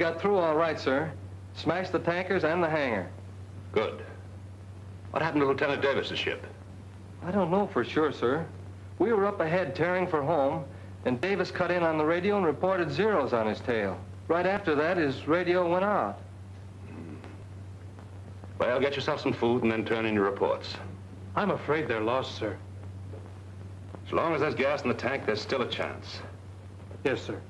got through all right, sir. Smashed the tankers and the hangar. Good. What happened to Lieutenant Davis's ship? I don't know for sure, sir. We were up ahead tearing for home, and Davis cut in on the radio and reported zeros on his tail. Right after that, his radio went out. Well, get yourself some food and then turn in your reports. I'm afraid they're lost, sir. As long as there's gas in the tank, there's still a chance. Yes, sir.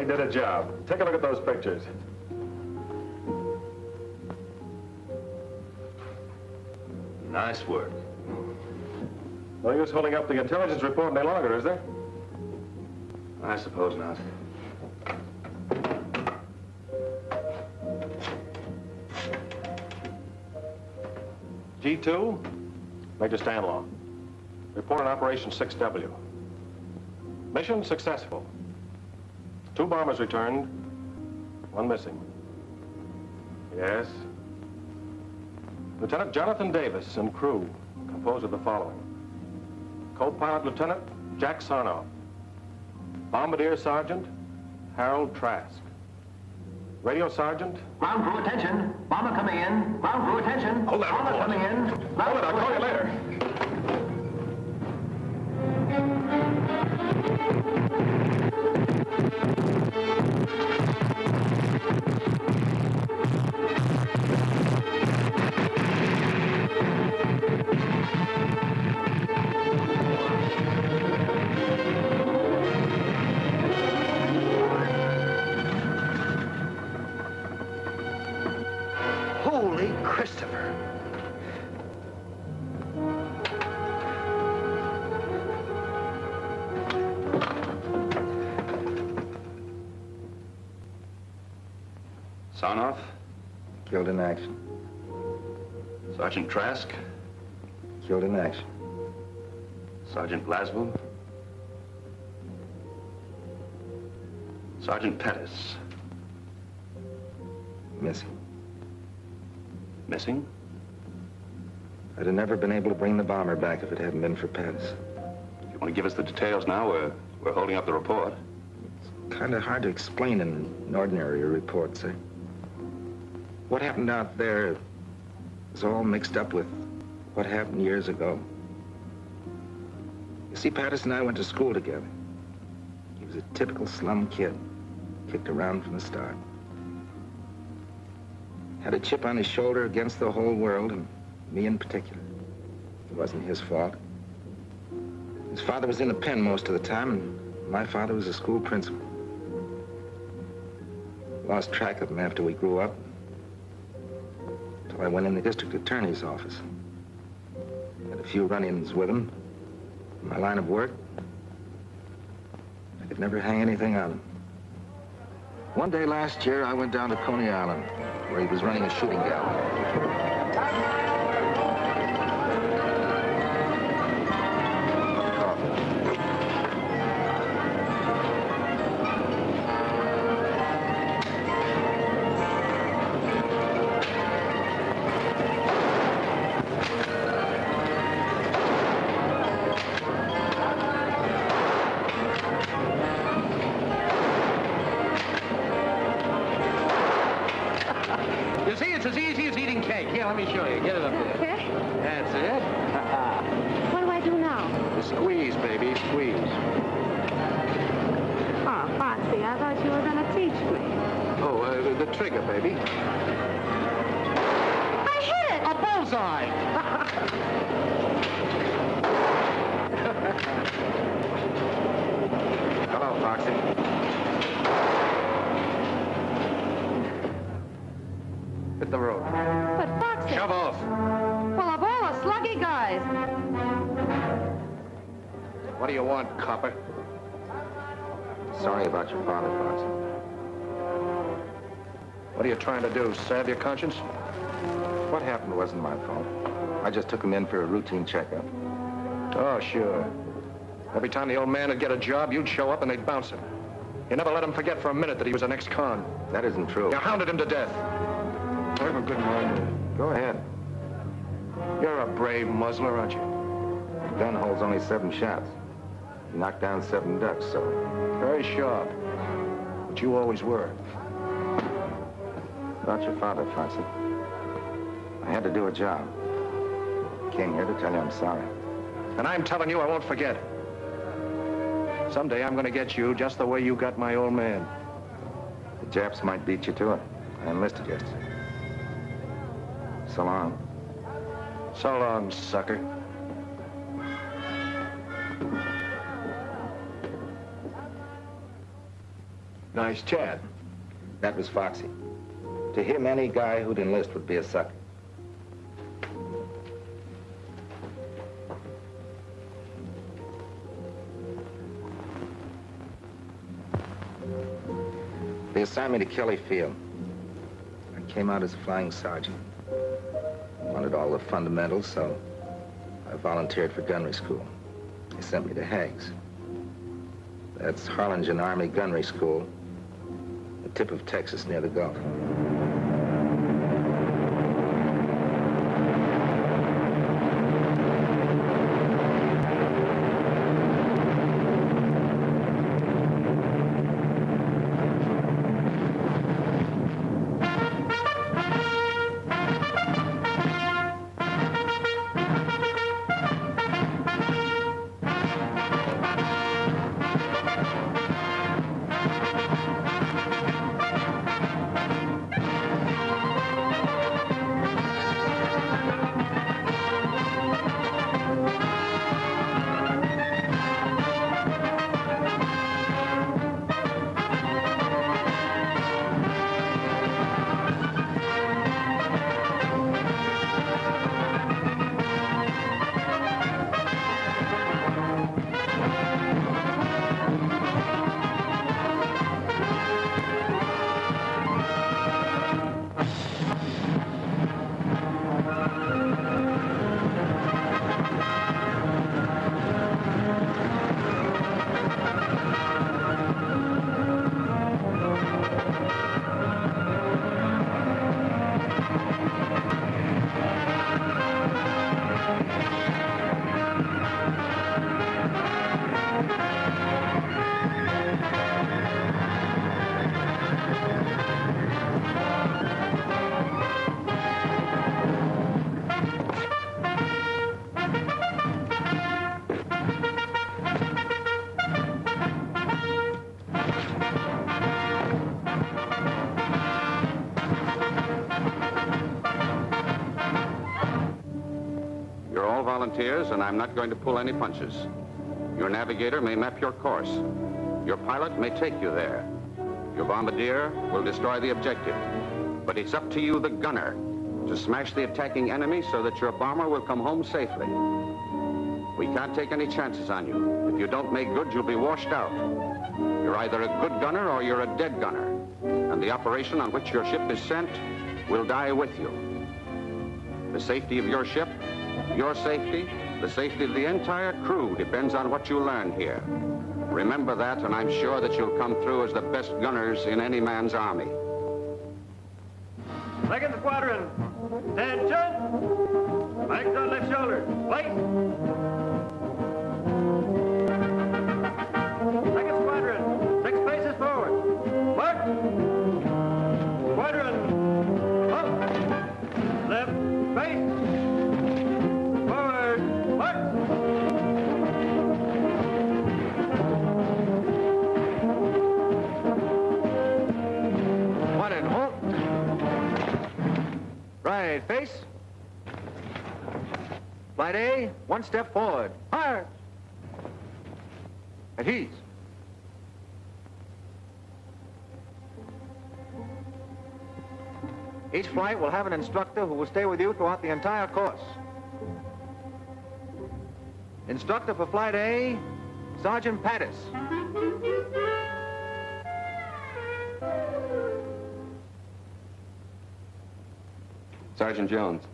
Certainly did a job. Take a look at those pictures. Nice work. No use holding up the intelligence report any longer, is there? I suppose not. G2, Major Stanlaw. Report on Operation 6W. Mission successful. Two bombers returned, one missing. Yes. Lieutenant Jonathan Davis and crew composed of the following. Co-pilot Lieutenant Jack Sarnoff. Bombardier Sergeant Harold Trask. Radio Sergeant Ground crew, attention. Bomber coming in. Ground crew, attention. Hold that Bomber report. coming in. Hold it, I'll call you later. Killed in action. Sergeant Trask, Killed in action. Sergeant Blaswell? Sergeant Pattis, Missing. missing. I'd have never been able to bring the bomber back if it hadn't been for Pattis. If you want to give us the details now, we're, we're holding up the report. It's kind of hard to explain in an ordinary report, sir. What happened out there is all mixed up with what happened years ago. You see, Patterson and I went to school together. He was a typical slum kid, kicked around from the start. Had a chip on his shoulder against the whole world, and me in particular. It wasn't his fault. His father was in the pen most of the time, and my father was a school principal. Lost track of him after we grew up. I went in the district attorney's office. Had a few run-ins with him. In my line of work, I could never hang anything on him. One day last year, I went down to Coney Island, where he was running a shooting gallery. Trying to do, salve your conscience? What happened wasn't my fault. I just took him in for a routine checkup. Oh, sure. Every time the old man would get a job, you'd show up and they'd bounce him. You never let him forget for a minute that he was an ex-con. That isn't true. You hounded him to death. I have a good mind. Go ahead. You're a brave muzzler, aren't you? The gun holds only seven shots. You knocked down seven ducks, so... Very sharp. But you always were. About your father, Foxy. I had to do a job. Came here to tell you I'm sorry. And I'm telling you I won't forget. Someday I'm going to get you just the way you got my old man. The Japs might beat you to it. I enlisted yesterday. So long. So long, sucker. Nice Chad. That was Foxy. To him, any guy who'd enlist would be a sucker. They assigned me to Kelly Field. I came out as a flying sergeant. Wanted all the fundamentals, so I volunteered for gunnery school. They sent me to Hags. That's Harlingen Army Gunnery School, the tip of Texas near the Gulf. And I'm not going to pull any punches. Your navigator may map your course. Your pilot may take you there. Your bombardier will destroy the objective. But it's up to you, the gunner, to smash the attacking enemy so that your bomber will come home safely. We can't take any chances on you. If you don't make good, you'll be washed out. You're either a good gunner or you're a dead gunner. And the operation on which your ship is sent will die with you. The safety of your ship, your safety, the safety of the entire crew depends on what you learn here. Remember that, and I'm sure that you'll come through as the best gunners in any man's army. Second squadron, attention! Flags on left shoulder, wait! Face. Flight A, one step forward. Fire! At ease. Each flight will have an instructor who will stay with you throughout the entire course. Instructor for Flight A, Sergeant Pattis. Sergeant Jones.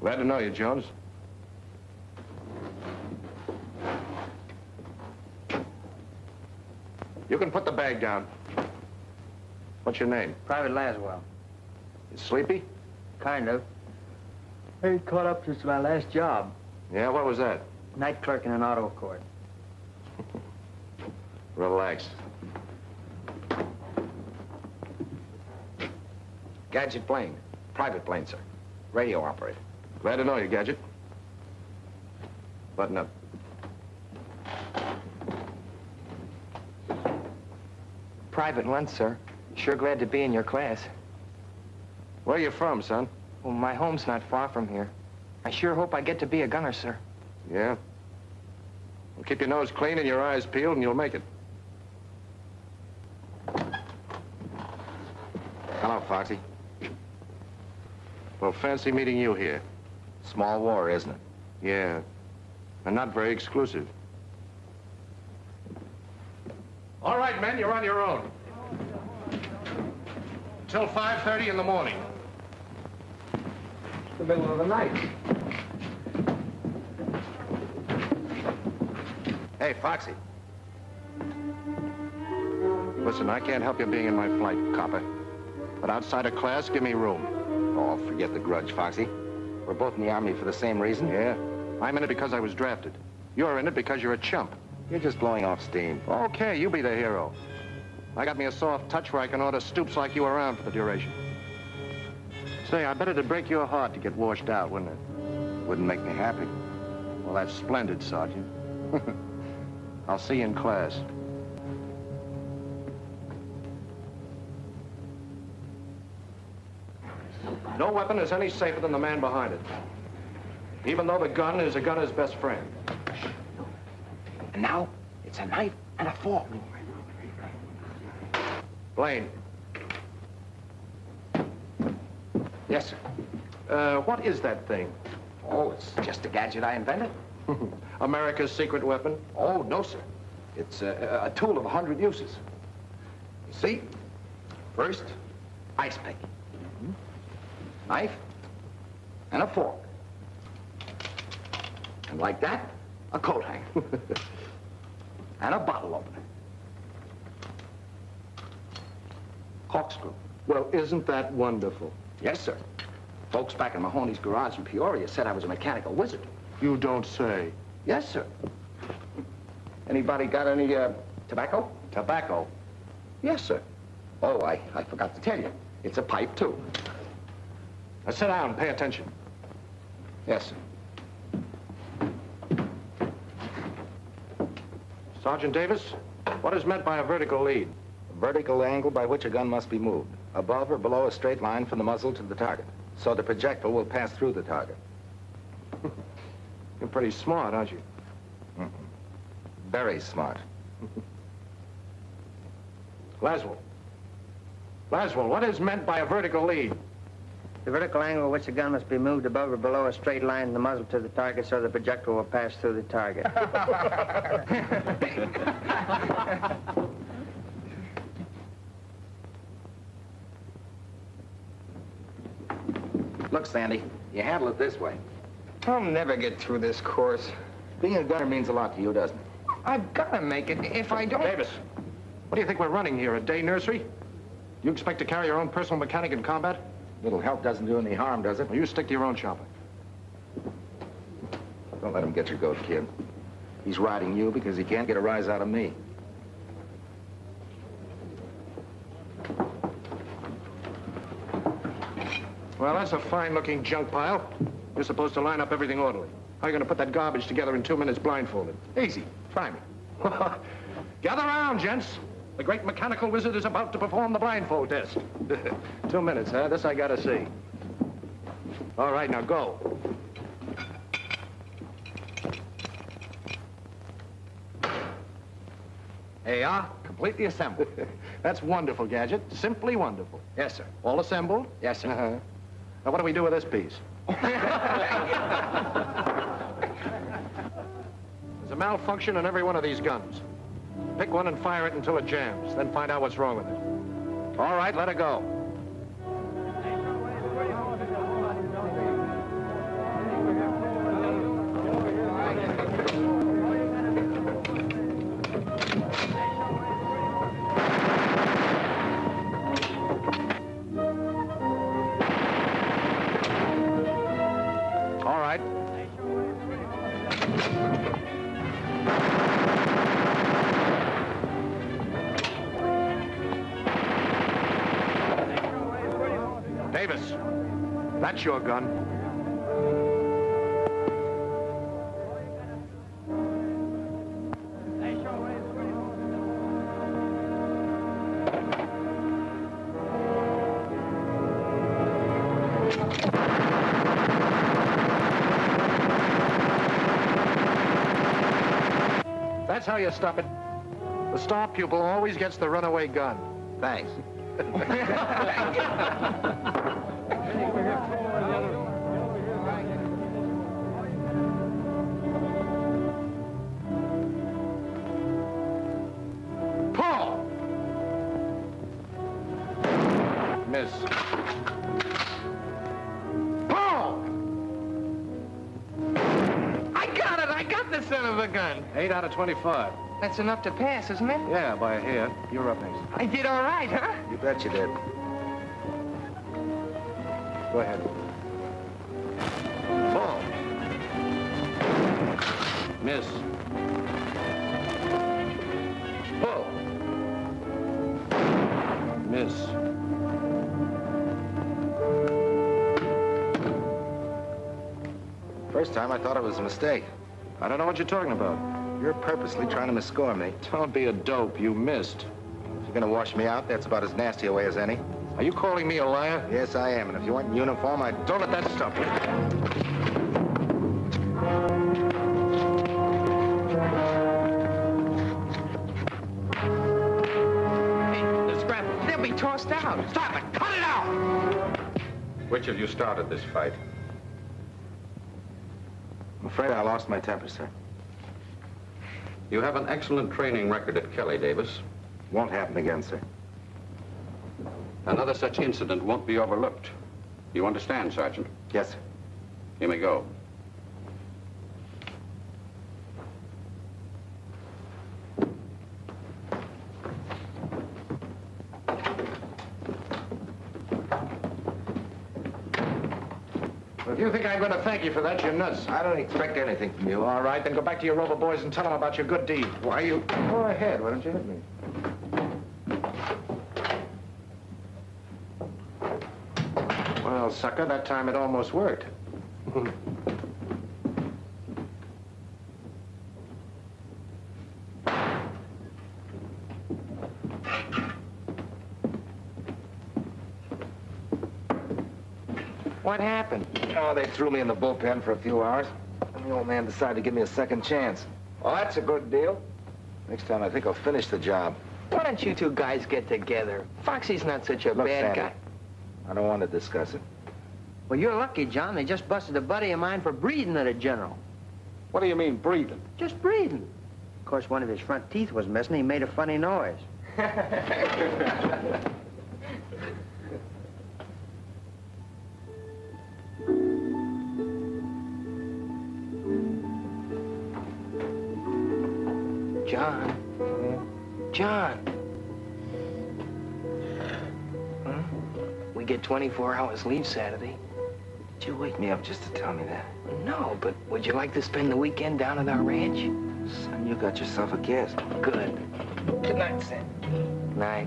Glad to know you, Jones. You can put the bag down. What's your name? Private Laswell. You sleepy? Kind of. I caught up since my last job. Yeah, what was that? Night clerk in an auto court. Relax. Gadget Blaine. Private Blaine, sir. Radio operator. Glad to know you, Gadget. Button up. Private Lunt, sir. Sure glad to be in your class. Where you from, son? Well, my home's not far from here. I sure hope I get to be a gunner, sir. Yeah? Well, keep your nose clean and your eyes peeled, and you'll make it. Hello, Foxy. Well, fancy meeting you here. Small war, isn't it? Yeah. And not very exclusive. All right, men, you're on your own. Till 5.30 in the morning. The middle of the night. Hey, Foxy. Listen, I can't help you being in my flight, copper. But outside of class, give me room. Oh, forget the grudge, Foxy. We're both in the Army for the same reason. Yeah? I'm in it because I was drafted. You're in it because you're a chump. You're just blowing off steam. Okay, you be the hero. I got me a soft touch where I can order stoops like you around for the duration. Say, I bet it'd break your heart to get washed out, wouldn't it? Wouldn't make me happy. Well, that's splendid, Sergeant. I'll see you in class. No weapon is any safer than the man behind it. Even though the gun is a gunner's best friend. And now, it's a knife and a fork. Blaine. Yes, sir. Uh, what is that thing? Oh, it's just a gadget I invented. America's secret weapon? Oh, no, sir. It's a, a tool of a hundred uses. You see, first, ice pick. Knife and a fork. And like that, a coat hanger. and a bottle opener. Corkscrew. Well, isn't that wonderful? Yes, sir. Folks back in Mahoney's garage in Peoria said I was a mechanical wizard. You don't say. Yes, sir. Anybody got any, uh, tobacco? Tobacco? Yes, sir. Oh, I, I forgot to tell you. It's a pipe, too. Now sit down, pay attention. Yes, sir. Sergeant Davis, what is meant by a vertical lead? A vertical angle by which a gun must be moved, above or below a straight line from the muzzle to the target, so the projectile will pass through the target. You're pretty smart, aren't you? Mm-hmm. Very smart. Laswell. Laswell, what is meant by a vertical lead? The vertical angle at which the gun must be moved above or below a straight line in the muzzle to the target so the projectile will pass through the target. Look, Sandy, you handle it this way. I'll never get through this course. Being a gunner means a lot to you, doesn't it? I've got to make it. If I don't... Davis, what do you think we're running here, a day nursery? You expect to carry your own personal mechanic in combat? Little help doesn't do any harm, does it? Well, you stick to your own chopper. Don't let him get your goat, kid. He's riding you because he can't get a rise out of me. Well, that's a fine-looking junk pile. You're supposed to line up everything orderly. How are you going to put that garbage together in two minutes blindfolded? Easy. Try me. Gather around, gents. The great mechanical wizard is about to perform the blindfold test. two minutes, huh? This I gotta see. All right, now go. Hey, ah, completely assembled. That's wonderful, Gadget. Simply wonderful. Yes, sir. All assembled? Yes, sir. Uh-huh. Now, what do we do with this piece? There's a malfunction in every one of these guns. Pick one and fire it until it jams, then find out what's wrong with it. All right, let it go. Davis, that's your gun. That's how you stop it. The star pupil always gets the runaway gun. Thanks. 8 out of 25. That's enough to pass, isn't it? Yeah, by a hair. You're up next. I did all right, huh? You bet you did. Go ahead. Ball. Miss. Pull. Miss. First time I thought it was a mistake. I don't know what you're talking about. You're purposely trying to misscore me. Don't be a dope. You missed. If you're gonna wash me out, that's about as nasty a way as any. Are you calling me a liar? Yes, I am. And if you weren't in uniform, I'd... Don't let that stop you. Hey, the scrap, they'll be tossed out. Stop it! Cut it out! Which of you started this fight? I'm afraid I lost my temper, sir. You have an excellent training record at Kelly, Davis. Won't happen again, sir. Another such incident won't be overlooked. You understand, Sergeant? Yes, sir. You may go. If you think I'm going to thank you for that, you're nuts. I don't expect anything from you. All right, then go back to your rover boys and tell them about your good deed. Why you... Go ahead. Why don't you hit me? Well, sucker, that time it almost worked. Hmm. What happened? Oh, they threw me in the bullpen for a few hours. And the old man decided to give me a second chance. Well, that's a good deal. Next time, I think I'll finish the job. Why don't you two guys get together? Foxy's not such a Look, bad Sandy, guy. I don't want to discuss it. Well, you're lucky, John. They just busted a buddy of mine for breathing at a general. What do you mean, breathing? Just breathing. Of course, one of his front teeth was missing. He made a funny noise. John. Huh? We get 24 hours leave Saturday. Did you wake me up just to tell me that? No, but would you like to spend the weekend down at our ranch? Son, you got yourself a guest. Good. Good night, Sam. Night.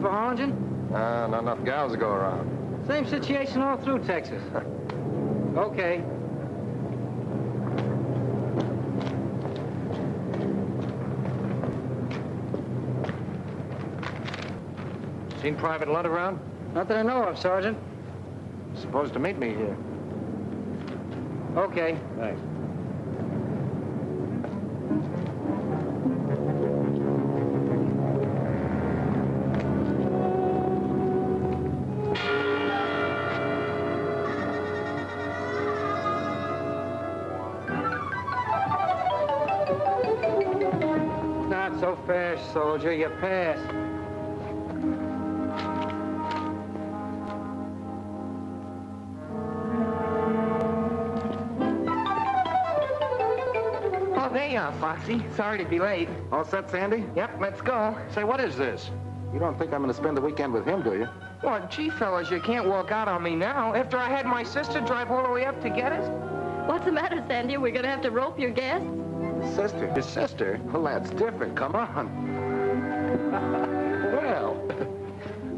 For Harlingen? Uh, not enough gals to go around. Same situation all through Texas. okay. Seen Private Lunt around? Not that I know of, Sergeant. Supposed to meet me here. Okay. Thanks. Soldier. You passed. Oh, there you are, Foxy. Sorry to be late. All set, Sandy? Yep, let's go. Say, what is this? You don't think I'm going to spend the weekend with him, do you? Well, gee, fellas, you can't walk out on me now after I had my sister drive all the way up to get us. What's the matter, Sandy? We're gonna have to rope your guests? Sister. His sister? Well, that's different. Come on. Well,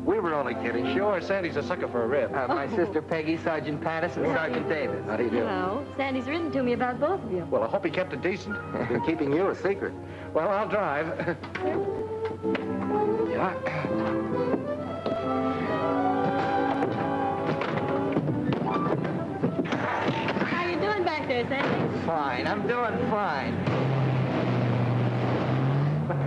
we were only kidding. Sure, Sandy's a sucker for a rib. Uh, my sister Peggy, Sergeant Patterson, Sergeant Davis. How do you do? Hello. Sandy's written to me about both of you. Well, I hope he kept it decent. Been keeping you a secret. Well, I'll drive. Yeah. How you doing back there, Sandy? Fine, I'm doing fine.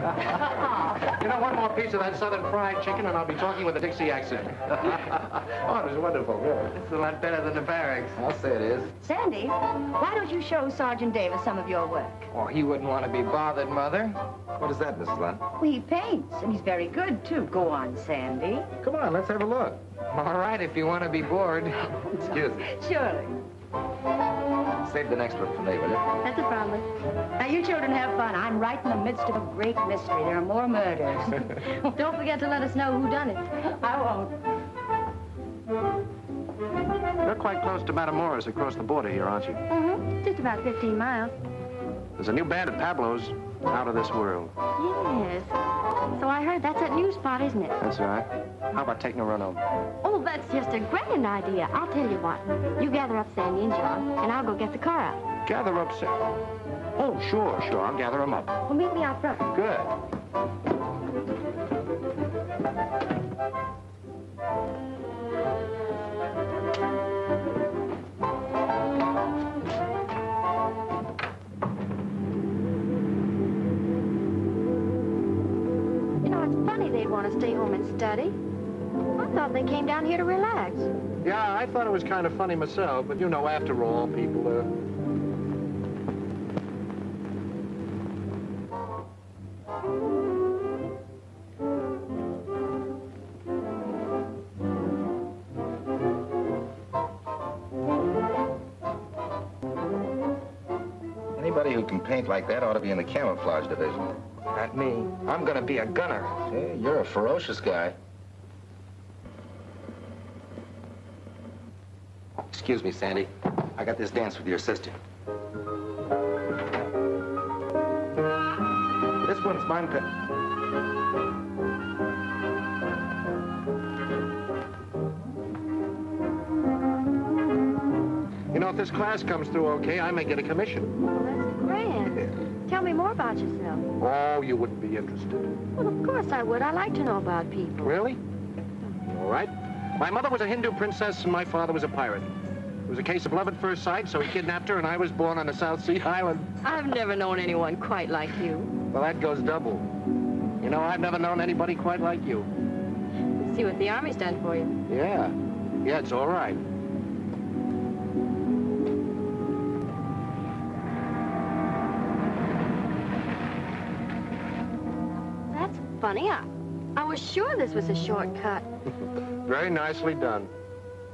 You know, one more piece of that southern fried chicken, and I'll be talking with a Dixie accent. oh, it was wonderful, really. It's a lot better than the barracks. I'll say it is. Sandy, why don't you show Sergeant Davis some of your work? Oh, he wouldn't want to be bothered, Mother. What is that, Mrs. Lunt? Well, he paints, and he's very good, too. Go on, Sandy. Come on, let's have a look. All right, if you want to be bored. Excuse me. Surely. Save the next one for me, will you? That's a promise. Now, you children have fun. I'm right in the midst of a great mystery. There are more murders. Don't forget to let us know who done it. I won't. You're quite close to Matamoros across the border here, aren't you? Mm-hmm. Just about 15 miles. There's a new band at Pablo's out of this world. Yes. So I heard that's that new spot, isn't it? That's right. How about taking a run over? Oh, that's just a grand idea. I'll tell you what. You gather up Sandy and John, and I'll go get the car out. Gather up, Sam. Oh, sure, sure. I'll gather them up. Well, meet me out front. Good. They'd want to stay home and study. I thought they came down here to relax. Yeah, I thought it was kind of funny myself, but you know, after all, people are... Anybody who can paint like that ought to be in the camouflage division. Not me. I'm going to be a gunner. Hey, you're a ferocious guy. Excuse me, Sandy. I got this dance with your sister. This one's mine. Pe- You know, if this class comes through okay, I may get a commission. Well, that's grand. Tell me more about yourself. Oh, you wouldn't be interested. Well, of course I would. I like to know about people. Really? All right. My mother was a Hindu princess and my father was a pirate. It was a case of love at first sight, so he kidnapped her and I was born on a South Sea island. I've never known anyone quite like you. Well, that goes double. You know, I've never known anybody quite like you. See what the Army's done for you. Yeah. Yeah, it's all right. Funny. I, I was sure this was a shortcut. Very nicely done.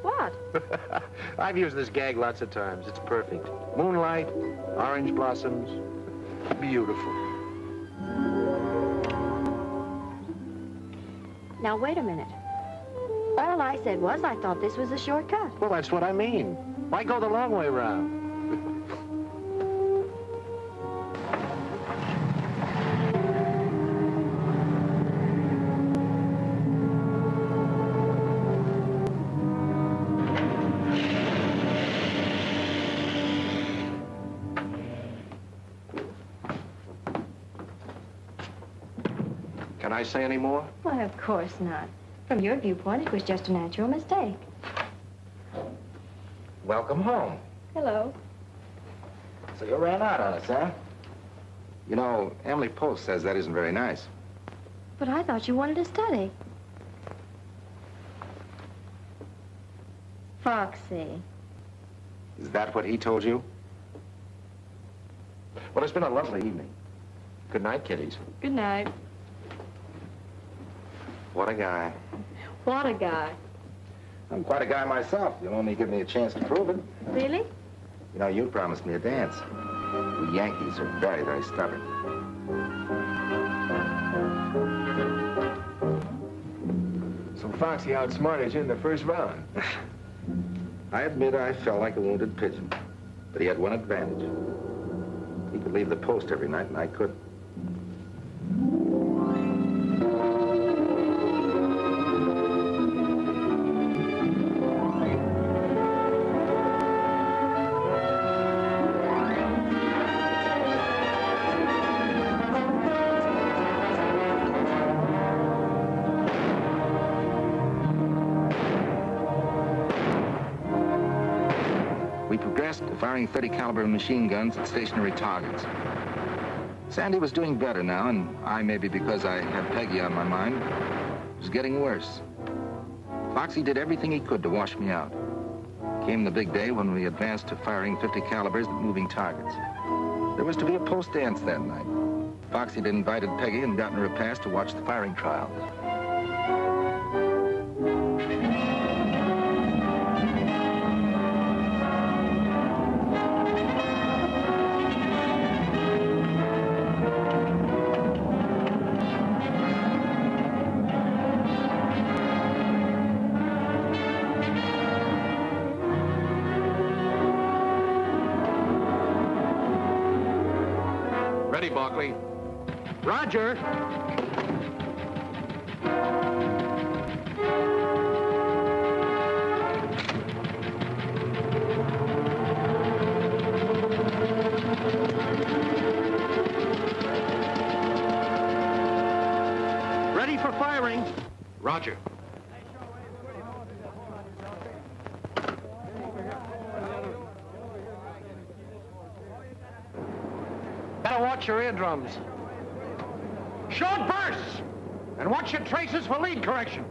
What? I've used this gag lots of times. It's perfect. Moonlight, orange blossoms. Beautiful. Now, wait a minute. All I said was I thought this was a shortcut. Well, that's what I mean. Why go the long way round? I say any more? Why, of course not. From your viewpoint, it was just a natural mistake. Welcome home. Hello. So you ran out on us, huh? You know, Emily Post says that isn't very nice. But I thought you wanted to study. Foxy. Is that what he told you? Well, it's been a lovely evening. Good night, kiddies. Good night. What a guy. What a guy. I'm quite a guy myself. You'll only give me a chance to prove it. Really? You know, you promised me a dance. We Yankees are very, very stubborn. So Foxy outsmarted you in the first round. I admit I felt like a wounded pigeon, but he had one advantage. He could leave the post every night, and I couldn't. Firing 30 caliber machine guns at stationary targets. Sandy was doing better now, and I, maybe because I had Peggy on my mind, was getting worse. Foxy did everything he could to wash me out. Came the big day when we advanced to firing 50 calibers at moving targets. There was to be a post dance that night. Foxy had invited Peggy and gotten her a pass to watch the firing trial. Watch your eardrums. Short bursts! And watch your traces for lead correction.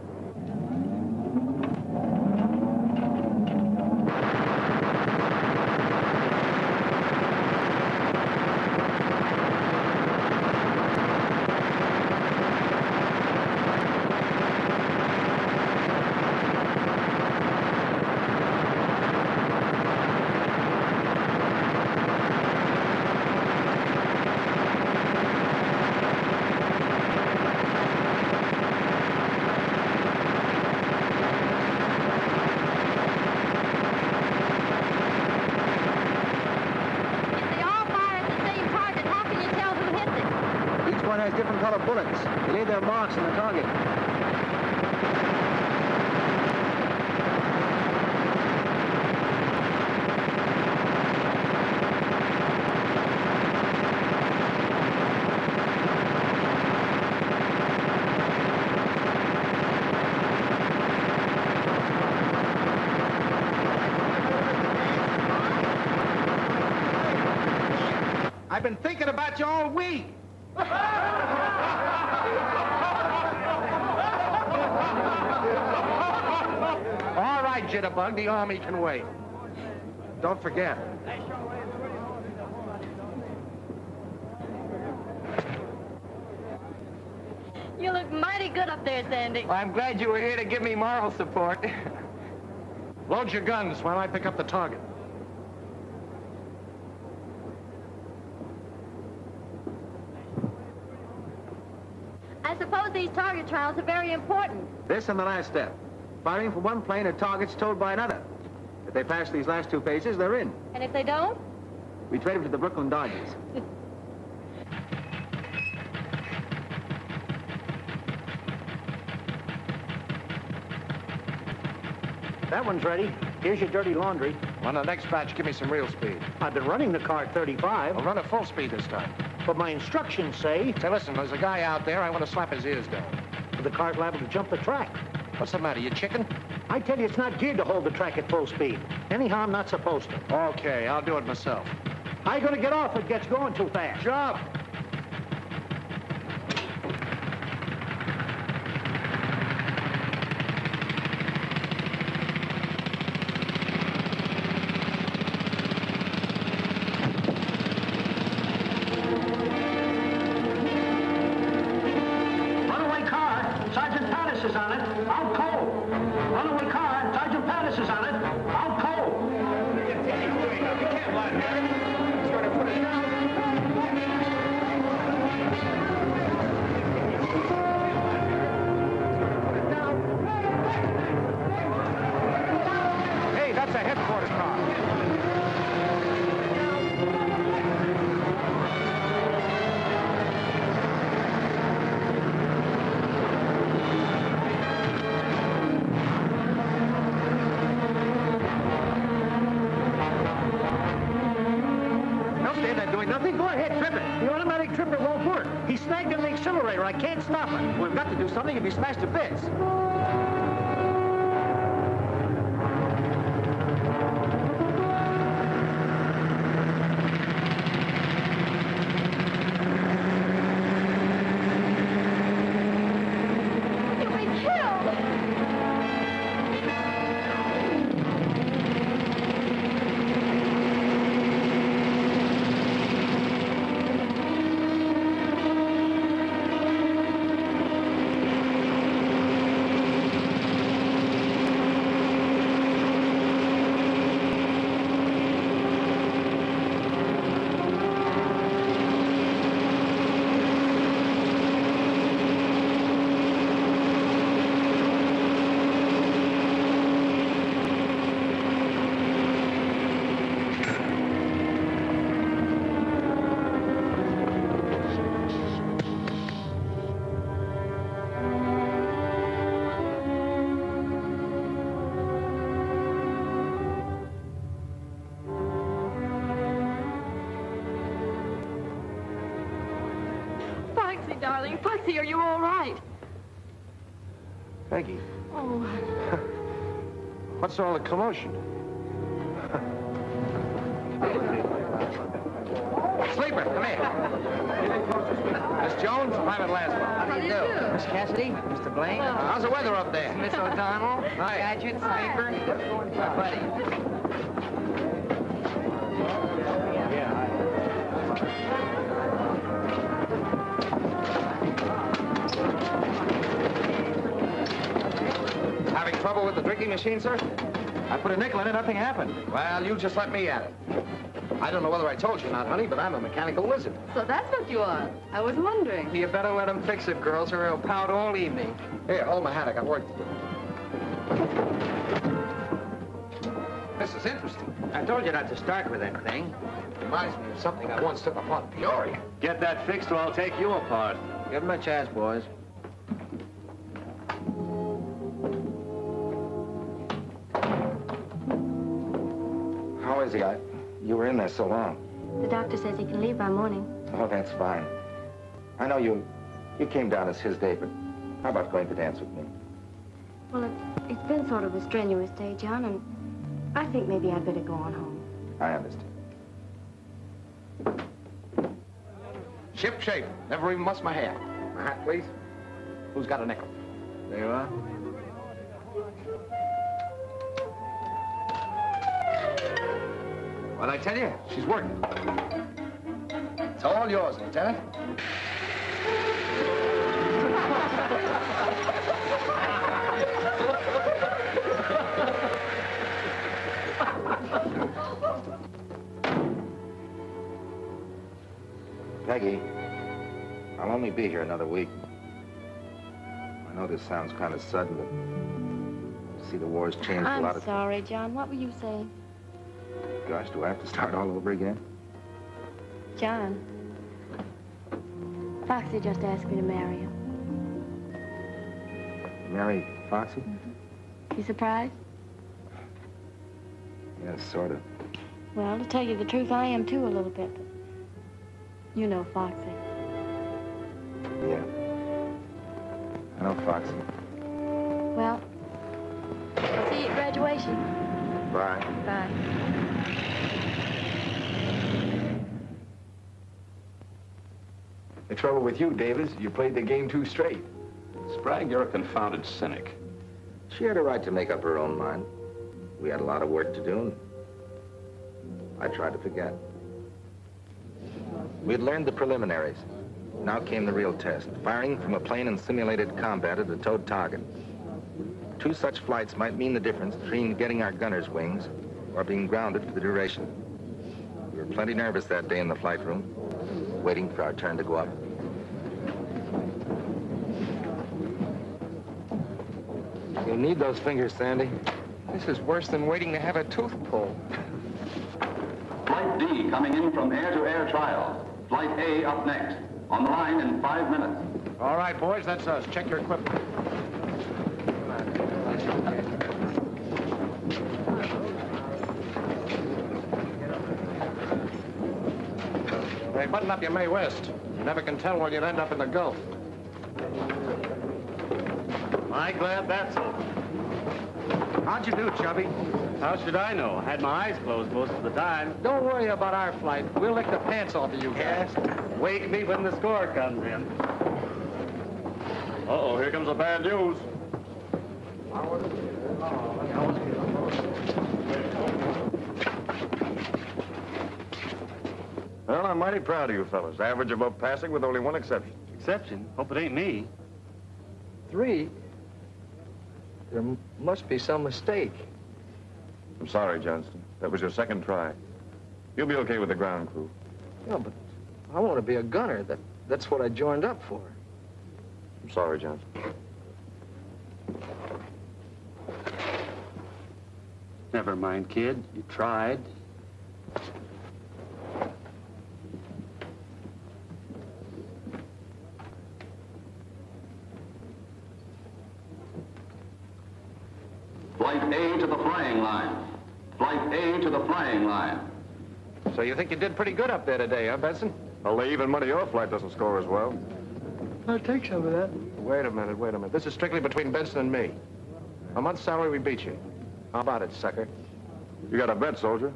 They all fire at the same target. How can you tell who hits it? Each one has different colored bullets. They leave their marks on the target. I've been thinking about you all week. Jitterbug, the Army can wait. Don't forget. You look mighty good up there, Sandy. I'm glad you were here to give me moral support. Load your guns while I pick up the target. I suppose these target trials are very important. This and the last step. Firing from one plane at targets towed by another. If they pass these last two phases, they're in. And if they don't? We trade them to the Brooklyn Dodgers. That one's ready. Here's your dirty laundry. On the next batch, give me some real speed. I've been running the car at 35, I'll run at full speed this time. but my instructions say Say, listen, there's a guy out there. I want to slap his ears down. the car's liable to jump the track. What's the matter, you chicken? I tell you, it's not geared to hold the track at full speed. Anyhow, I'm not supposed to. Okay, I'll do it myself. How you gonna get off if it gets going too fast? Jump! Sergeant Pattis is on it, out I can't stop it. We've got to do something if he smashed to bits. What's all the commotion? Sleeper, come here. Miss Jones, Private Laswell. How do you do? Miss Cassidy, Mr. Blaine. How's the weather up there? Miss O'Donnell. Hi. Gadget, Sleeper. My buddy. With the drinking machine, sir? I put a nickel in it, nothing happened. Well, you just let me at it. I don't know whether I told you or not, honey, but I'm a mechanical wizard. so that's what you are. I was wondering. You better let him fix it, girls, or he'll pout all evening. Here, hold my hat. I got work to do. This is interesting. I told you not to start with that thing. Reminds me of something I once took upon Peoria. Get that fixed or I'll take you apart. Give him a chance, boys. How is? I, you were in there so long. The doctor says he can leave by morning. Oh, that's fine. I know you, you came down as his day, but how about going to dance with me? Well, it, it's been sort of a strenuous day, John, and I think maybe I'd better go on home. I understand. Ship shape. Never even mussed my hair. My hat, please. Who's got a nickel? There you are. What'd I tell you? She's working. It's all yours, Lieutenant. Peggy, I'll only be here another week. I know this sounds kind of sudden, but see, the war's changed a lot of... I'm sorry, John. What were you saying? gosh, do I have to start all over again? John, Foxy just asked me to marry him. Marry Foxy? Mm -hmm. You surprised? Yes, yeah, sort of. Well, to tell you the truth, I am too a little bit. You know Foxy. Yeah. I know Foxy. Well, I'll see you at graduation. Bye. Bye. The trouble with you, Davis, you played the game too straight. Sprague, you're a confounded cynic. She had a right to make up her own mind. We had a lot of work to do, and I tried to forget. We had learned the preliminaries. Now came the real test, firing from a plane in simulated combat at a towed target. Two such flights might mean the difference between getting our gunner's wings or being grounded for the duration. We were plenty nervous that day in the flight room, waiting for our turn to go up. You'll need those fingers, Sandy. This is worse than waiting to have a tooth pulled. Flight D coming in from air-to-air trials. Flight A up next. On the line in five minutes. All right, boys, that's us. Check your equipment. Hey, up your Mae West. You never can tell when you'll end up in the Gulf. My glad that's over. How'd you do, Chubby? How should I know? I had my eyes closed most of the time. Don't worry about our flight. We'll lick the pants off of you guys. Wake me when the score comes in. Uh-oh, here comes the bad news. I'm mighty proud of you fellas. Average above passing with only one exception. Exception? Hope it ain't me. Three? There must be some mistake. I'm sorry, Johnston. That was your second try. You'll be okay with the ground crew. Yeah, but I want to be a gunner. That, that's what I joined up for. I'm sorry, Johnston. Never mind, kid. You tried. Flight A to the flying line. Flight A to the flying line. So you think you did pretty good up there today, huh, Benson? Well, they even money your flight doesn't score as well. I'll take some of that. Wait a minute, wait a minute. This is strictly between Benson and me. A month's salary, we beat you. How about it, sucker? You got a bet, soldier.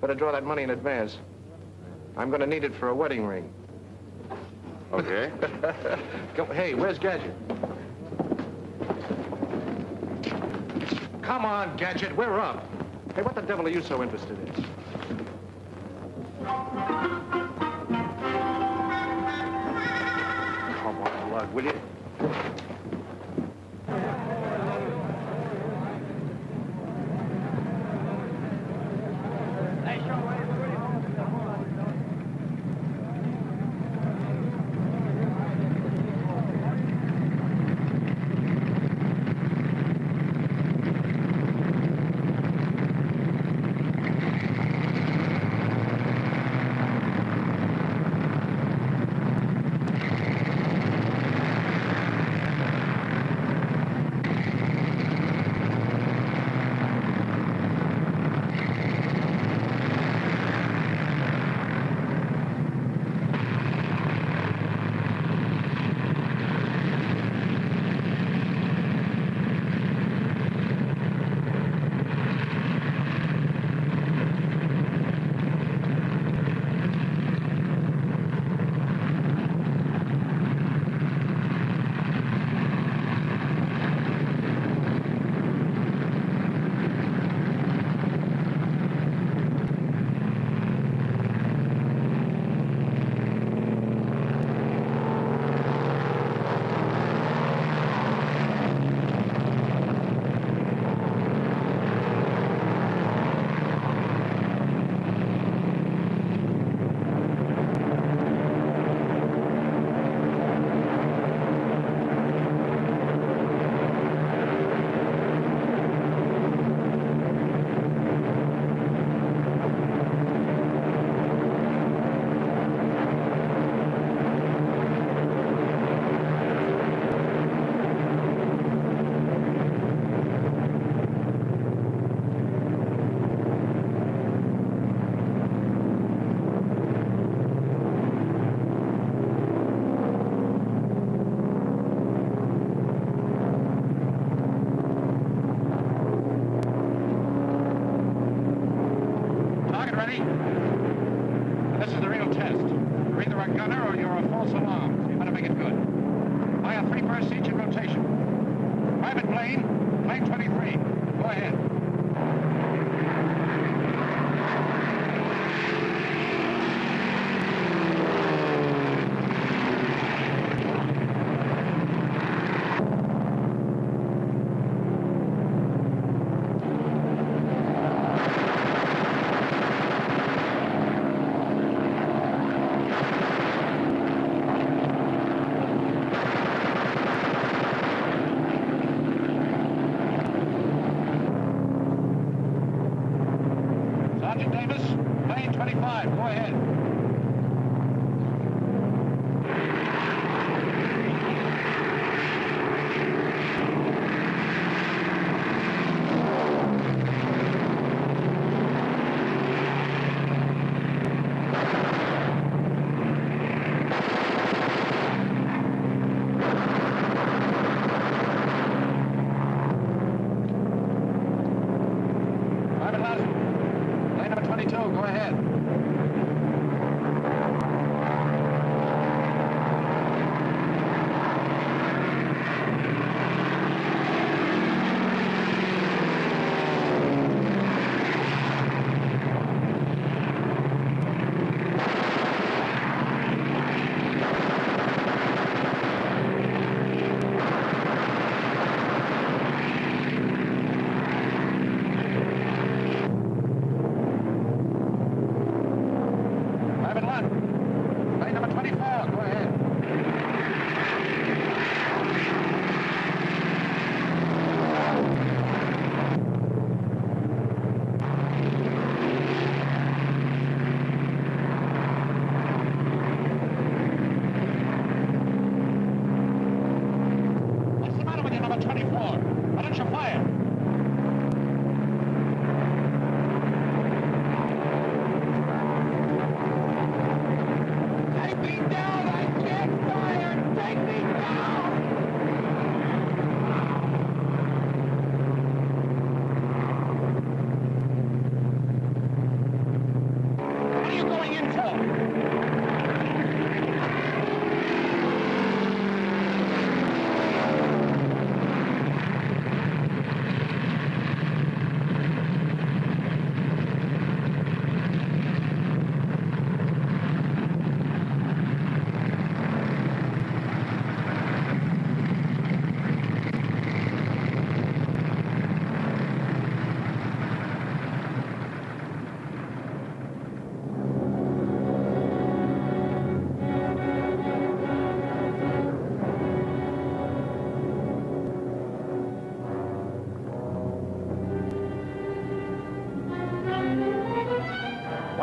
Better draw that money in advance. I'm gonna need it for a wedding ring. Okay. Go, hey, where's Gadget? Come on, Gadget, we're up. Hey, what the devil are you so interested in? Come on, Lug, will you?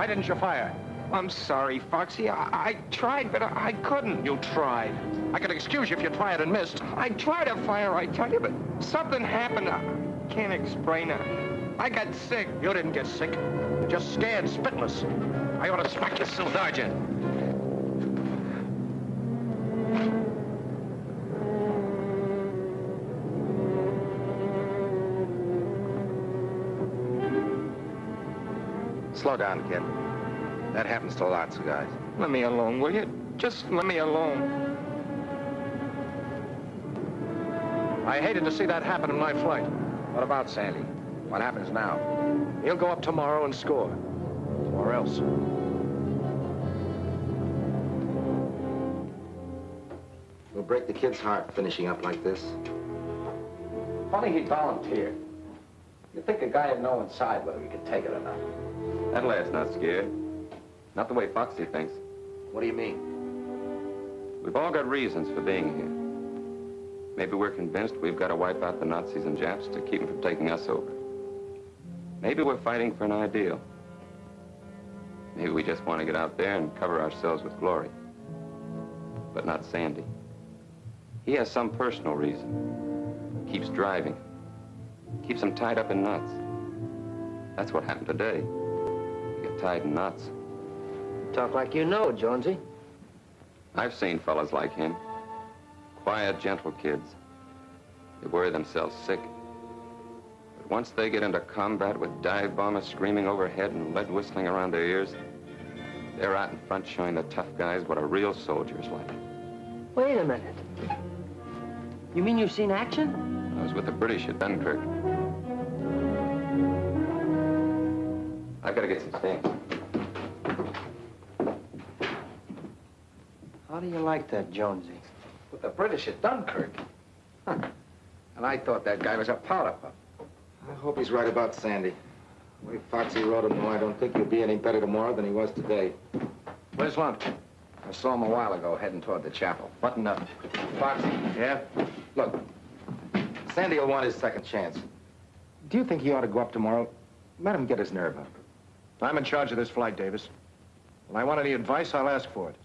Why didn't you fire? I'm sorry, Foxy. I, I tried, but I, I couldn't. You tried. I could excuse you if you tried and missed. I tried to fire, I tell you, but something happened. I can't explain it. I got sick. You didn't get sick. You're just scared, spitless. I ought to smack you, still, Sergeant. Slow down, kid. That happens to lots of guys. Let me alone, will you? Just let me alone. I hated to see that happen in my flight. What about Sandy? What happens now? He'll go up tomorrow and score. Or else. We'll break the kid's heart finishing up like this. Funny he volunteered. You'd think a guy would know inside whether he could take it or not. That lad's not scared. Not the way Foxy thinks. What do you mean? We've all got reasons for being here. Maybe we're convinced we've got to wipe out the Nazis and Japs to keep them from taking us over. Maybe we're fighting for an ideal. Maybe we just want to get out there and cover ourselves with glory. But not Sandy. He has some personal reason. Keeps driving. Keeps him tied up in knots. That's what happened today. You get tied in knots. Talk like you know, Jonesy. I've seen fellas like him. Quiet, gentle kids. They worry themselves sick. But Once they get into combat with dive bombers screaming overhead and lead whistling around their ears, they're out in front showing the tough guys what a real soldier's like. Wait a minute. You mean you've seen action? I was with the British at Dunkirk. I've got to get some things. How do you like that, Jonesy? With the British at Dunkirk. Huh. And I thought that guy was a powder puff. I hope he's right about Sandy. The way Foxy rode him, though, I don't think he'll be any better tomorrow than he was today. Where's Lunt? I saw him a while ago heading toward the chapel. Button up. Foxy. Yeah? Look, Sandy will want his second chance. Do you think he ought to go up tomorrow? Let him get his nerve up. I'm in charge of this flight, Davis. When I want any advice, I'll ask for it.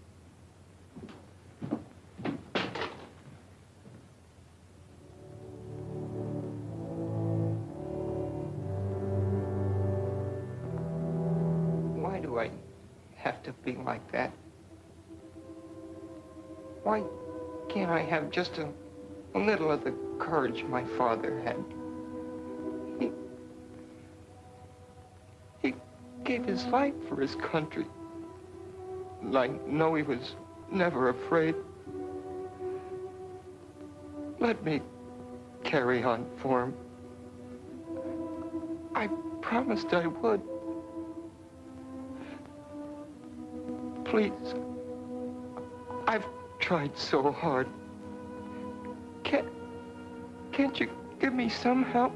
Like that? Why can't I have just a, a little of the courage my father had? He, he gave his life for his country. And I know he was never afraid. Let me carry on for him. I promised I would. Please. I've tried so hard. Can't, can't you give me some help?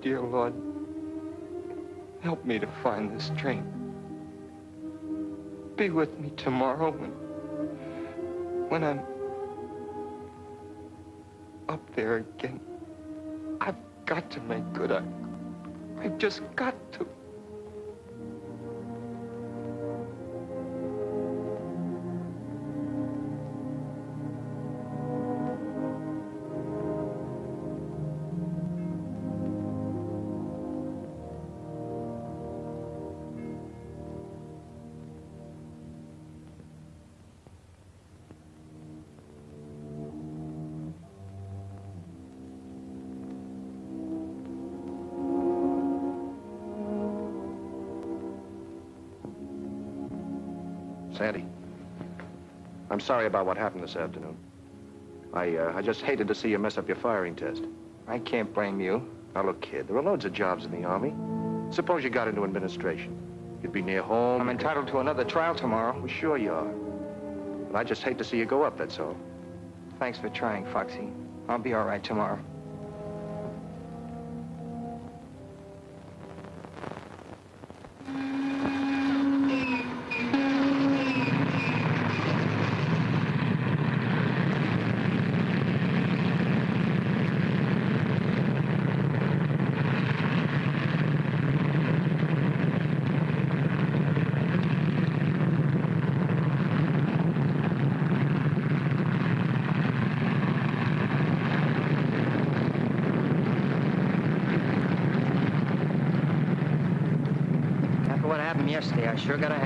Dear Lord, help me to find this train. Be with me tomorrow when, when I'm up there again. Got to make good. I, I've just got Sandy, I'm sorry about what happened this afternoon. I, uh, I just hated to see you mess up your firing test. I can't blame you. Now, look, kid, there are loads of jobs in the Army. Suppose you got into administration. You'd be near home. I'm entitled to another trial tomorrow. Well, sure you are. But I just hate to see you go up, that's all. Thanks for trying, Foxy. I'll be all right tomorrow. After what happened yesterday, I sure got a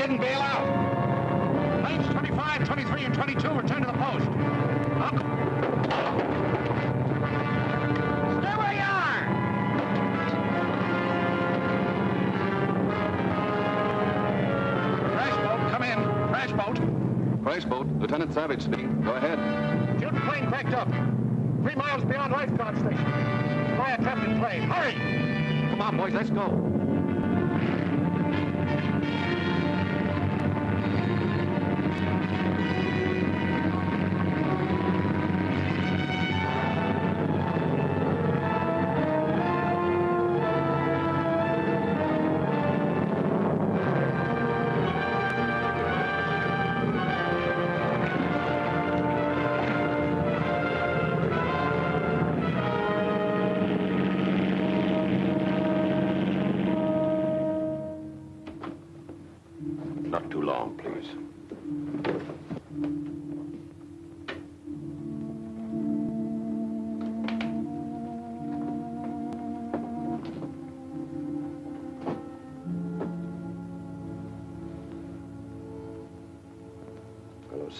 didn't bail out. Planes 25, 23, and 22 return to the post. Go- Stay where you are! Crash boat, come in. Crash boat. Crash boat, Lieutenant Savage speaking. Go ahead. Shooting plane cracked up. Three miles beyond lifeguard station. Fly a trapped in plane. Hurry! Come on, boys, let's go.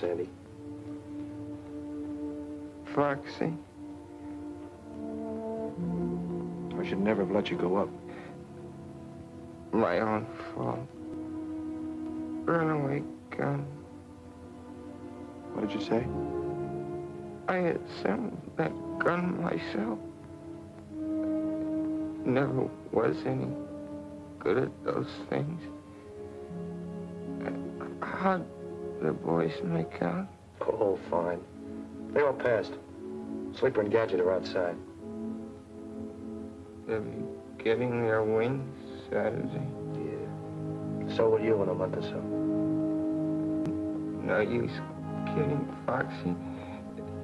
Sandy. Foxy, I should never have let you go up. my own fault. Runaway gun. What did you say? I assembled that gun myself. Never was any good at those things. How'd the boys make out? Oh, fine. They all passed. Sleeper and Gadget are outside. They'll be getting their wings Saturday. Yeah. So will you in a month or so. No use kidding, Foxy.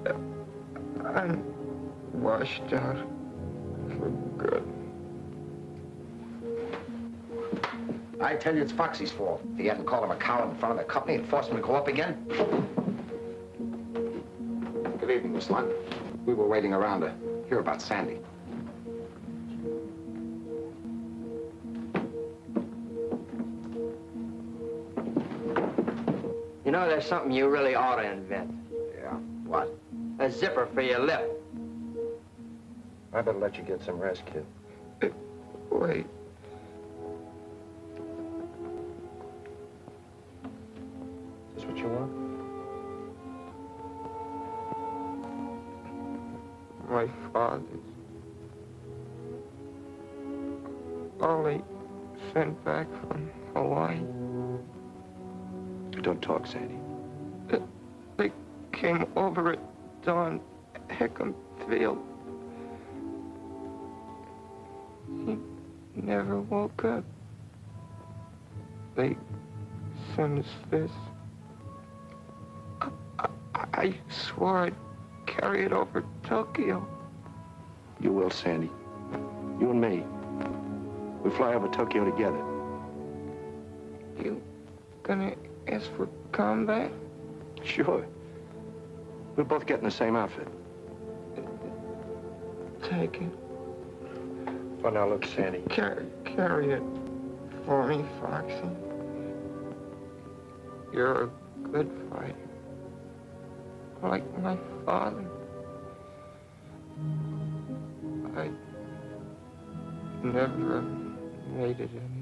Uh, I'm washed out for good. I tell you, it's Foxy's fault. If he hadn't called him a coward in front of the company and forced him to go up again. Good evening, Miss Lunt. We were waiting around to hear about Sandy. You know, there's something you really ought to invent. Yeah, what? A zipper for your lip. I better let you get some rest, kid. Wait. Father's. All they sent back from Hawaii. Don't talk, Sandy. They came over at dawn, Hickam Field. He never woke up. They sent us this. I, I, I swore I'd carry it over Tokyo. You will, Sandy. You and me. We fly over Tokyo together. You gonna ask for combat? Sure. We'll both get in the same outfit. Take it. Oh, now look, Sandy. Carry, carry it for me, Foxy. You're a good fighter. Like my father. I never made it anyway.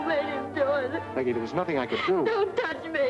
You made him do it. Peggy, there was nothing I could do. Don't touch me.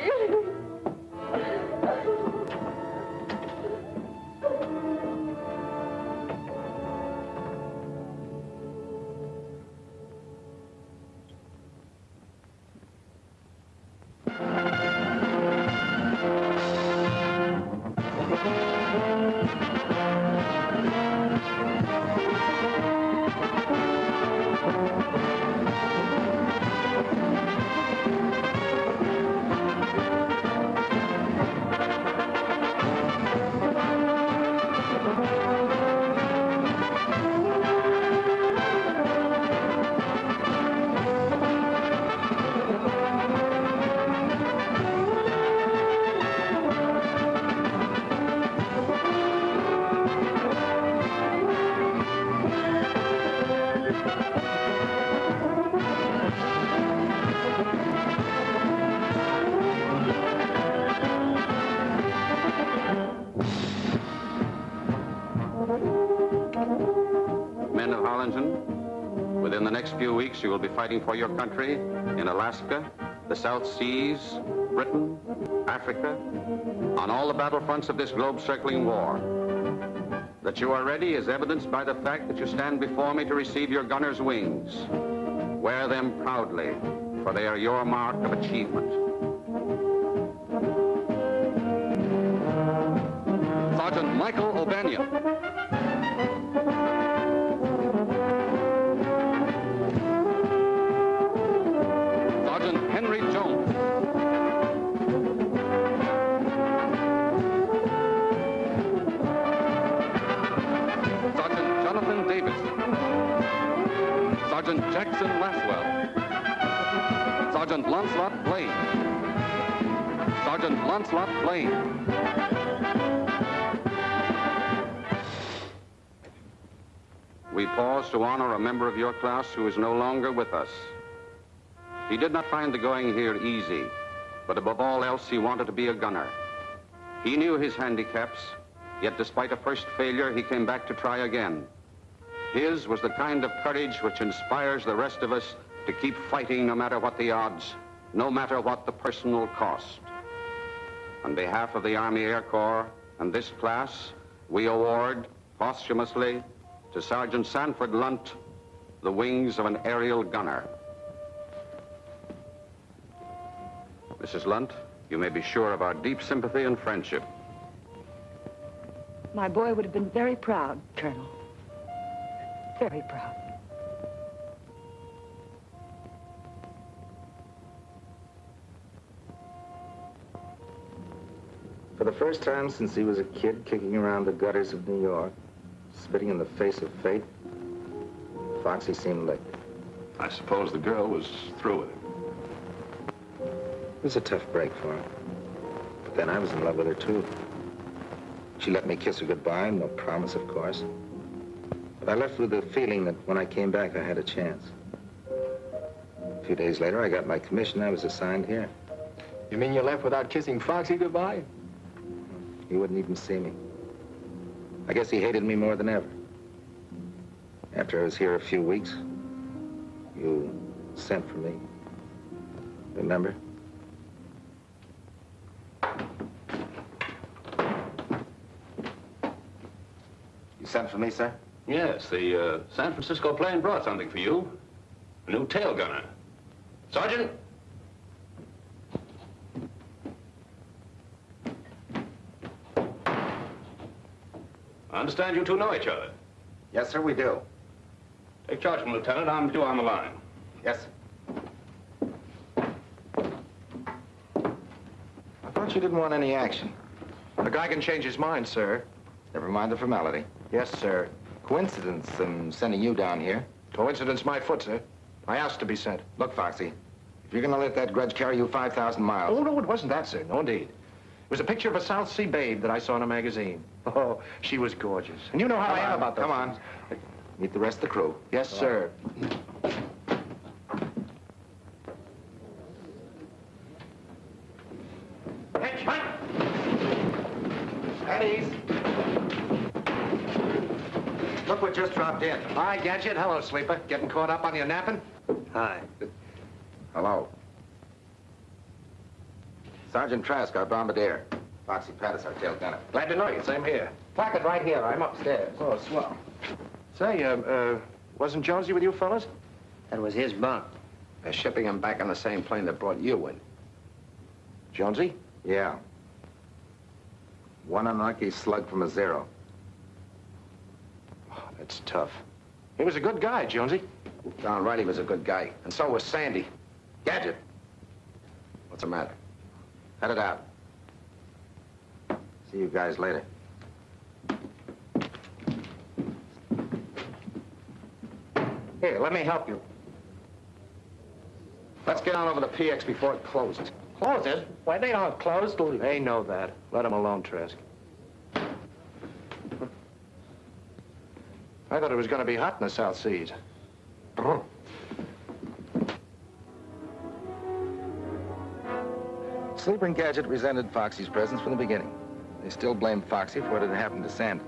Fighting for your country in Alaska, the South Seas, Britain, Africa, on all the battlefronts of this globe-circling war. That you are ready is evidenced by the fact that you stand before me to receive your gunner's wings. Wear them proudly, for they are your mark of achievement. To honor a member of your class who is no longer with us. He did not find the going here easy, but above all else, he wanted to be a gunner. He knew his handicaps, yet despite a first failure, he came back to try again. His was the kind of courage which inspires the rest of us to keep fighting no matter what the odds, no matter what the personal cost. On behalf of the Army Air Corps and this class, we award posthumously to Sergeant Sanford Lunt the wings of an aerial gunner. Mrs. Lunt, you may be sure of our deep sympathy and friendship. My boy would have been very proud, Colonel. Very proud. For the first time since he was a kid kicking around the gutters of New York, spitting in the face of fate, Foxy seemed like I suppose the girl was through with him. It was a tough break for her. But then I was in love with her, too. She let me kiss her goodbye, no promise, of course. But I left with the feeling that when I came back, I had a chance. A few days later, I got my commission. I was assigned here. You mean you left without kissing Foxy goodbye? He wouldn't even see me. I guess he hated me more than ever. After I was here a few weeks, you sent for me. Remember? You sent for me, sir? Yes, the uh, San Francisco plane brought something for you. A new tail gunner. Sergeant? I understand you two know each other. Yes, sir, we do. Take charge of him, Lieutenant. I'm due on the line. Yes. I thought you didn't want any action. A guy can change his mind, sir. Never mind the formality. Yes, sir. Coincidence in sending you down here. Coincidence my foot, sir. I asked to be sent. Look, Foxy, if you're gonna let that grudge carry you 5,000 miles... Oh, no, it wasn't that, sir. No, indeed. It was a picture of a South Sea babe that I saw in a magazine. Oh, she was gorgeous. And you know how Come I am on, about those Come on. things. Meet the rest of the crew. Yes, sir. At ease. Look what just dropped in. Hi, Gadget. Hello, Sleeper. Getting caught up on your napping? Hi. Hello. Sergeant Trask, our bombardier. Foxy Pattis, our tail gunner. Glad to know you. Same here. Placard right here. I'm upstairs. Oh, swell. Say, uh, uh, wasn't Jonesy with you fellas? That was his bunk. They're shipping him back on the same plane that brought you in. Jonesy? Yeah. One unlucky slug from a zero. Oh, that's tough. He was a good guy, Jonesy. Don Riley was a good guy, and so was Sandy. Gadget. What's the matter? Head it out. See you guys later. Here, let me help you. Let's get on over to PX before it closes. Closes? Why, they don't close till... They know that. Let them alone, Trask. I thought it was going to be hot in the South Seas. Sleeper and Gadget resented Foxy's presence from the beginning. They still blamed Foxy for what had happened to Sandy.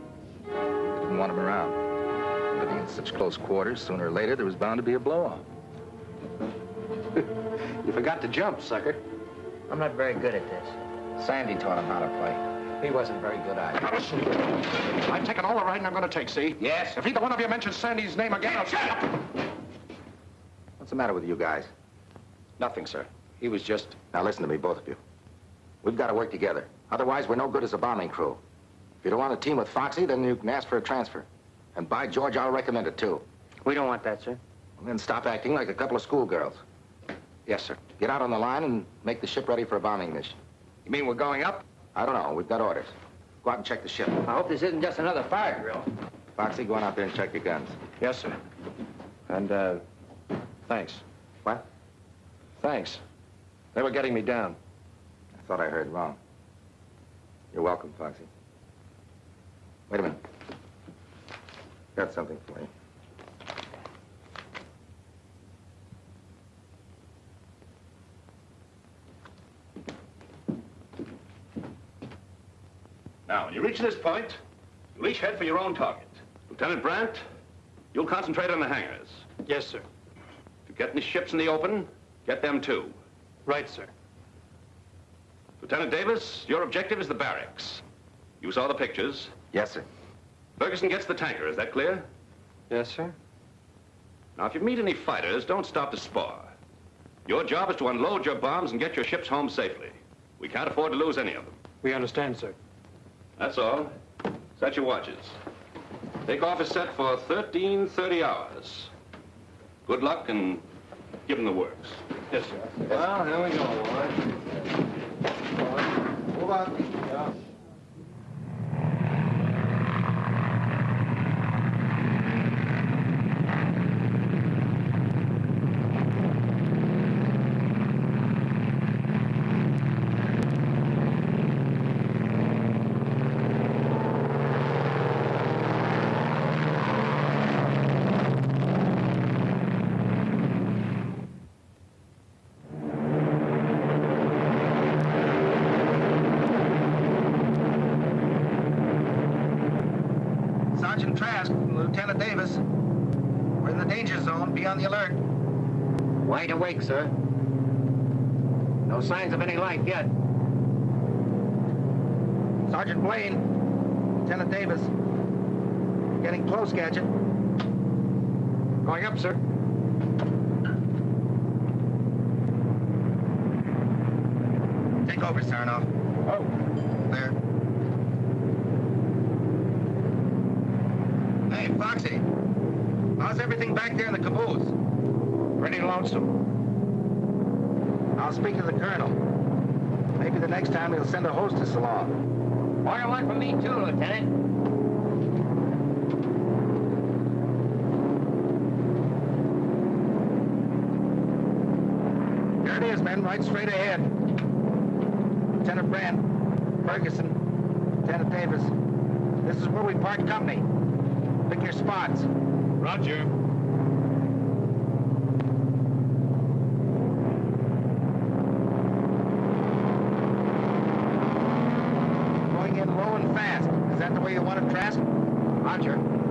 They didn't want him around. Living In such close quarters, sooner or later, there was bound to be a blow-off. You forgot to jump, sucker. I'm not very good at this. Sandy taught him how to play. He wasn't very good either. I'm taken all the right I'm going to take, see? Yes? If either one of you mentions Sandy's name again, I'll... Shut up! What's the matter with you guys? Nothing, sir. He was just... Now listen to me, both of you. We've got to work together. Otherwise, we're no good as a bombing crew. If you don't want to team with Foxy, then you can ask for a transfer. And by George, I'll recommend it, too. We don't want that, sir. And then stop acting like a couple of schoolgirls. Yes, sir. Get out on the line and make the ship ready for a bombing mission. You mean we're going up? I don't know. We've got orders. Go out and check the ship. I hope this isn't just another fire drill. Foxy, go on out there and check your guns. Yes, sir. And, uh, thanks. What? Thanks. They were getting me down. I thought I heard wrong. You're welcome, Foxy. Wait a minute. Got something for you. Now, when you reach this point, you'll each head for your own target. Lieutenant Brandt, you'll concentrate on the hangars. Yes, sir. If you get any ships in the open, get them too. Right, sir. Lieutenant Davis, your objective is the barracks. You saw the pictures. Yes, sir. Ferguson gets the tanker, is that clear? Yes, sir. Now, if you meet any fighters, don't stop to spar. Your job is to unload your bombs and get your ships home safely. We can't afford to lose any of them. We understand, sir. That's all. Set your watches. Takeoff is set for 1330 hours. Good luck and give him the works. Yes, sir. Well, here we go, boys. Move on. Yeah. Sergeant Trask, Lieutenant Davis. We're in the danger zone. Be on the alert. Wide awake, sir. No signs of any life yet. Blaine, Lieutenant Davis. Getting close, Gadget. Going up, sir. Take over, Sarnoff. Oh. There. Hey, Foxy. How's everything back there in the caboose? Pretty lonesome. I'll speak to the colonel. Maybe the next time he'll send a hostess along. Order one for me, too, Lieutenant. There it is, men, right straight ahead. Lieutenant Brandt, Ferguson, Lieutenant Davis. This is where we part company. Pick your spots. Roger. Going in low and fast. Is that the way you want it, Trask? Roger.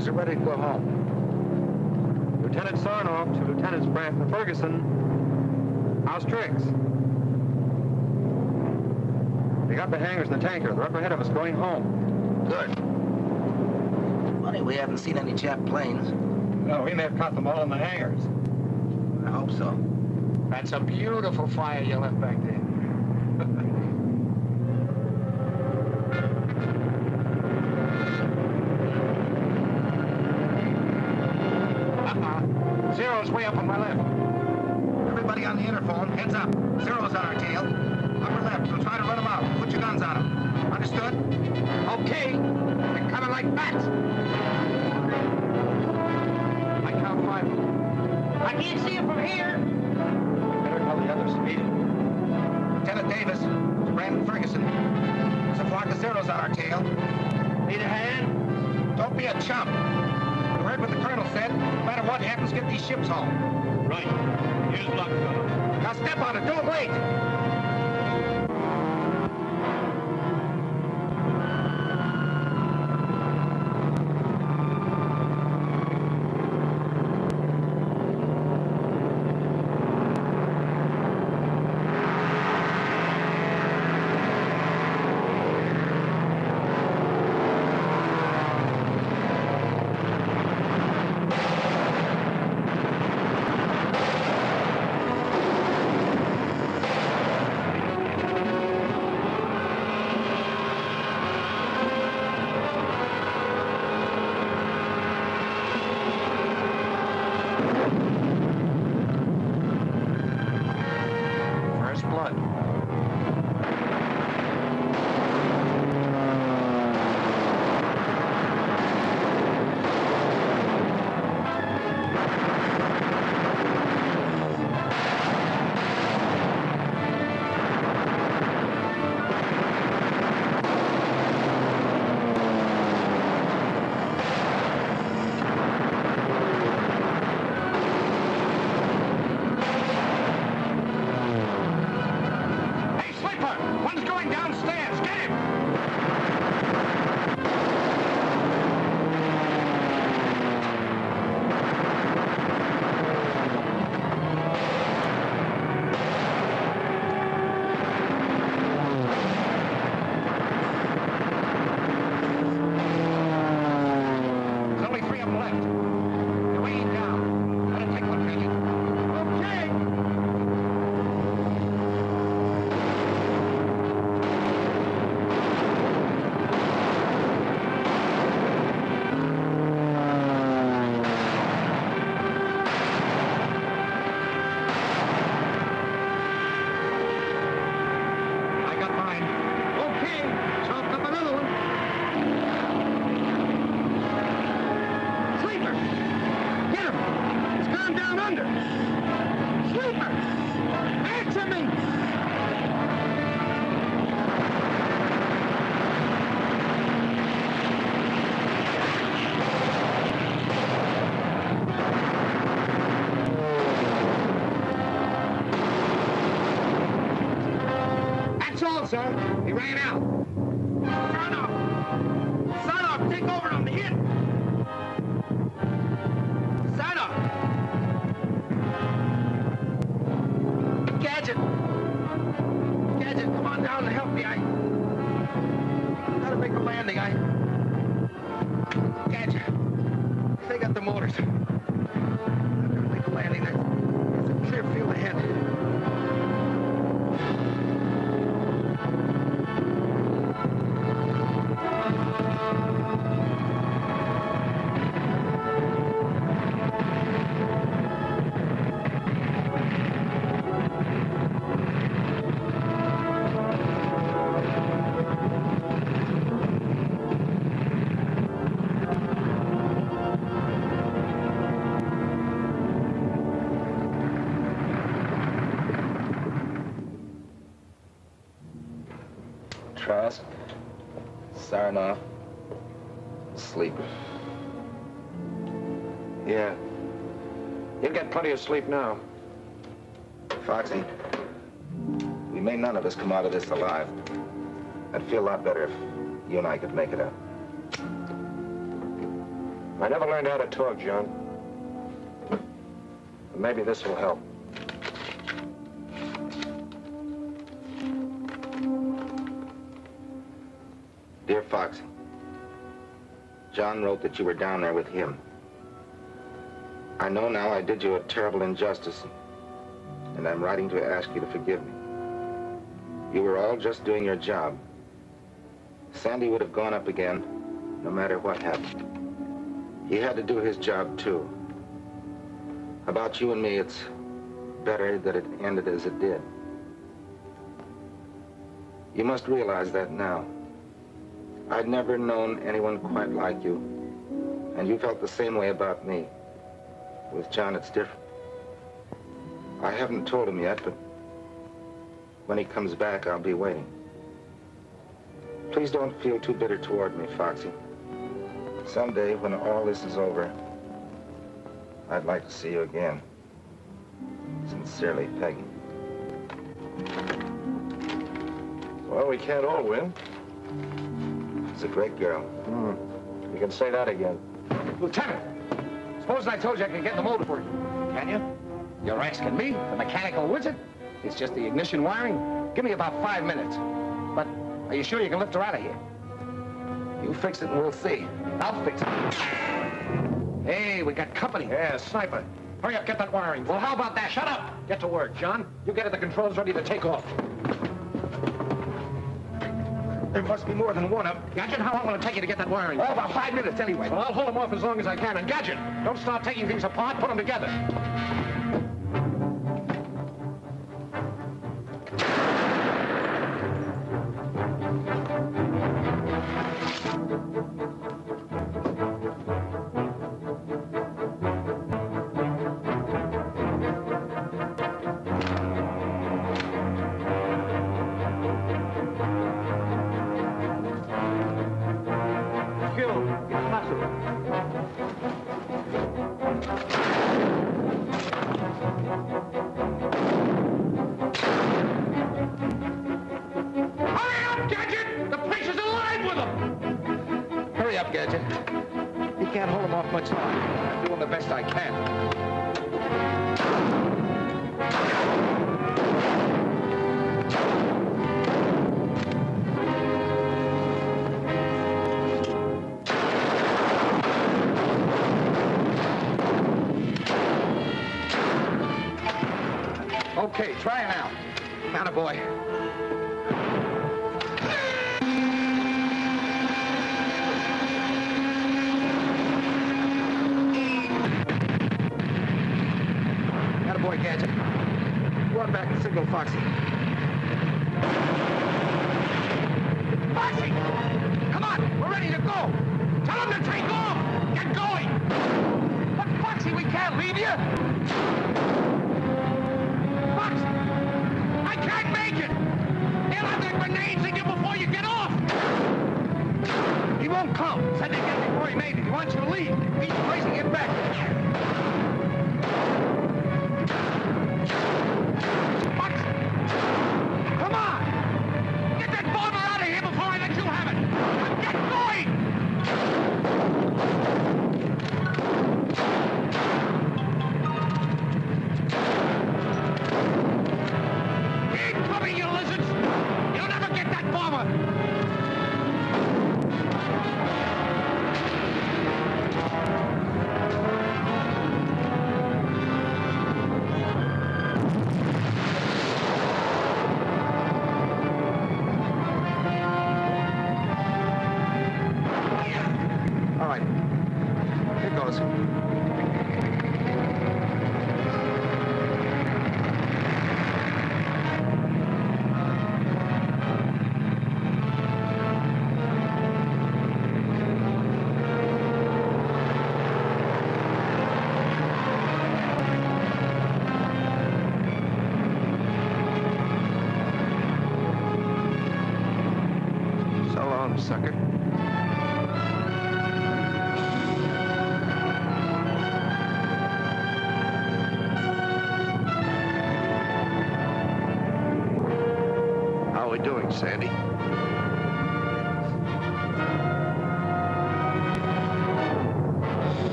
Others are ready to go home. Lieutenant Sarnoff to Lieutenants Brandt and Ferguson. How's tricks? They got the hangars and the tanker. They're up ahead of us going home. Good. Funny, we haven't seen any Jap planes. No, we may have caught them all in the hangars. I hope so. That's a beautiful fire, Yeller. shadows on our tail. Need a hand? Don't be a chump. You heard what the colonel said. No matter what happens, get these ships home. Right. Here's luck, fellas. Now step on it. Don't wait. sir. He ran out. Sarnoff, sleep. Yeah. You'll get plenty of sleep now. Foxy, we may none of us come out of this alive. I'd feel a lot better if you and I could make it out. I never learned how to talk, John. But maybe this will help. Foxy, John wrote that you were down there with him. I know now I did you a terrible injustice, and I'm writing to ask you to forgive me. You were all just doing your job. Sandy would have gone up again, no matter what happened. He had to do his job, too. About you and me, it's better that it ended as it did. You must realize that now. I'd never known anyone quite like you, and you felt the same way about me. With John, it's different. I haven't told him yet, but when he comes back, I'll be waiting. Please don't feel too bitter toward me, Foxy. Someday, when all this is over, I'd like to see you again. Sincerely, Peggy. Well, we can't all win. She's a great girl. Hmm. You can say that again. Lieutenant, suppose I told you I could get the motor for you. Can you? You're asking me, the mechanical wizard? It's just the ignition wiring. Give me about five minutes. But are you sure you can lift her out of here? You fix it and we'll see. I'll fix it. Hey, we got company. Yeah, sniper. Hurry up, get that wiring. Well, how about that? Shut up! Get to work, John. You get at the controls ready to take off. There must be more than one of them. Gadget, how long will it take you to get that wiring? Oh, about five minutes anyway. Well, I'll hold them off as long as I can. And Gadget, don't start taking things apart. Put them together.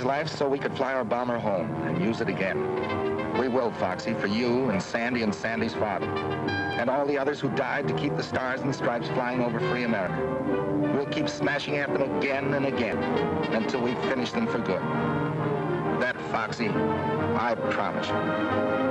His life so we could fly our bomber home and use it again. We will, Foxy, for you and Sandy and Sandy's father. And all the others who died to keep the stars and stripes flying over free America. We'll keep smashing at them again and again until we finish them for good. That, Foxy, I promise you.